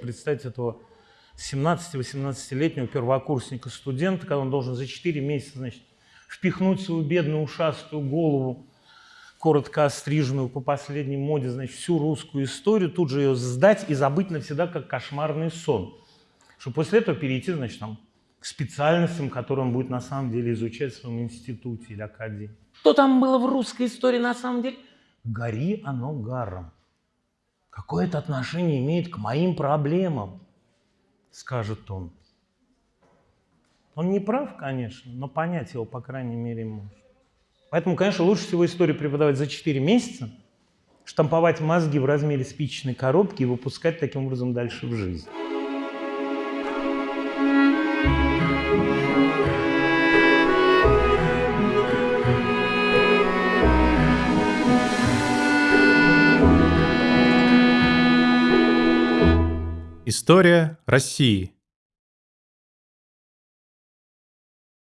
Представьте этого 17-18-летнего первокурсника, студента, когда он должен за 4 месяца, значит, впихнуть свою бедную ушастую голову, коротко остриженную по последней моде, значит, всю русскую историю, тут же ее сдать и забыть навсегда, как кошмарный сон. Чтобы после этого перейти, значит, там, к специальностям, которые он будет на самом деле изучать в своем институте или академии. Что там было в русской истории на самом деле? Гори оно гаром. Какое это отношение имеет к моим проблемам? Скажет он. Он не прав, конечно, но понять его, по крайней мере, может. Поэтому, конечно, лучше всего историю преподавать за 4 месяца, штамповать мозги в размере спичечной коробки и выпускать таким образом дальше в жизнь. История России.